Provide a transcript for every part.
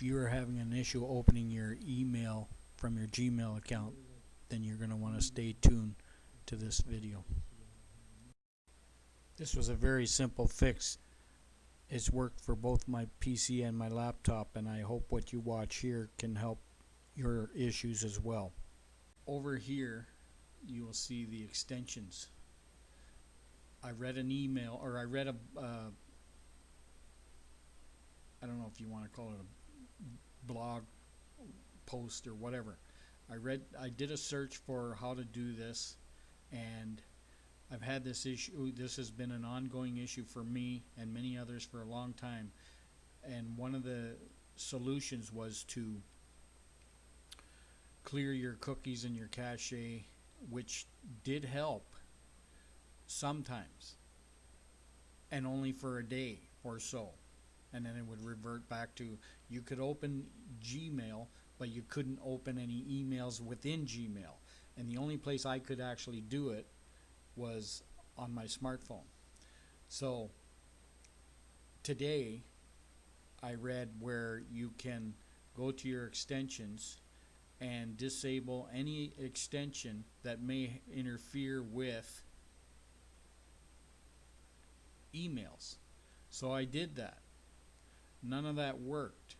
if you're having an issue opening your email from your Gmail account, then you're going to want to stay tuned to this video. This was a very simple fix. It's worked for both my PC and my laptop, and I hope what you watch here can help your issues as well. Over here, you will see the extensions. I read an email, or I read a, uh, I don't know if you want to call it a blog post or whatever. I read, I did a search for how to do this, and I've had this issue. This has been an ongoing issue for me and many others for a long time. And one of the solutions was to clear your cookies and your cache, which did help sometimes, and only for a day or so. And then it would revert back to you could open Gmail, but you couldn't open any emails within Gmail. And the only place I could actually do it was on my smartphone. So today I read where you can go to your extensions and disable any extension that may interfere with emails. So I did that. None of that worked.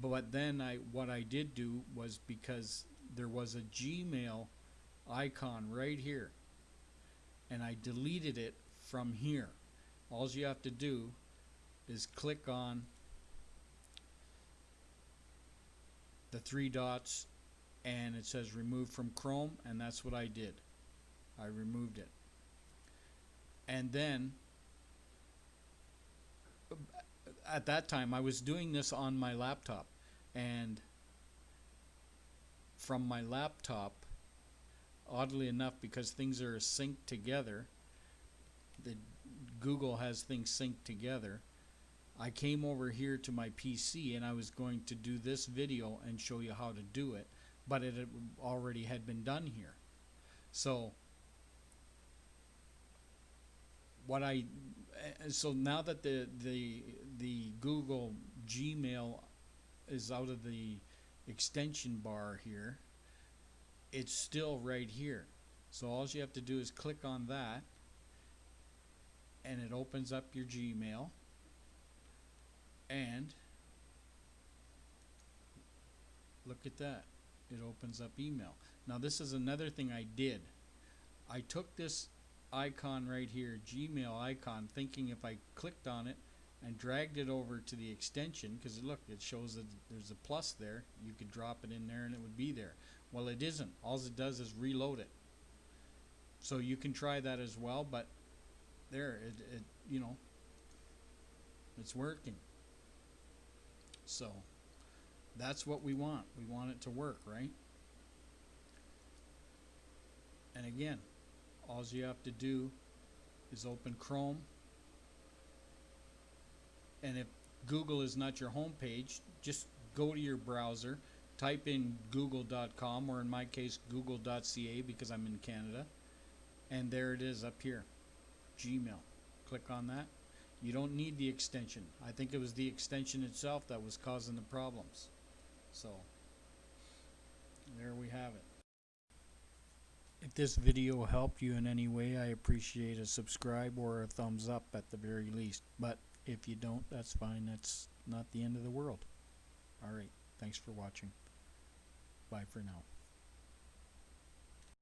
But then I what I did do was because there was a Gmail icon right here and I deleted it from here. All you have to do is click on the three dots and it says remove from Chrome and that's what I did. I removed it. And then at that time I was doing this on my laptop. And from my laptop oddly enough because things are synced together the Google has things synced together I came over here to my PC and I was going to do this video and show you how to do it but it already had been done here. So what I eh, so now that the the the Google Gmail is out of the extension bar here it's still right here. So all you have to do is click on that and it opens up your Gmail and look at that it opens up email. Now this is another thing I did. I took this icon right here Gmail icon thinking if I clicked on it and dragged it over to the extension because look it shows that there's a plus there. You could drop it in there and it would be there. Well it isn't. All it does is reload it. So you can try that as well but there it, it you know it's working. So that's what we want. We want it to work, right? And again, all you have to do is open Chrome. And if Google is not your home page, just go to your browser, type in google.com or in my case google.ca because I'm in Canada. And there it is up here, Gmail. Click on that you don't need the extension. I think it was the extension itself that was causing the problems. So, there we have it. This video helped you in any way, I appreciate a subscribe or a thumbs up at the very least. But if you don't, that's fine. That's not the end of the world. Alright, thanks for watching. Bye for now.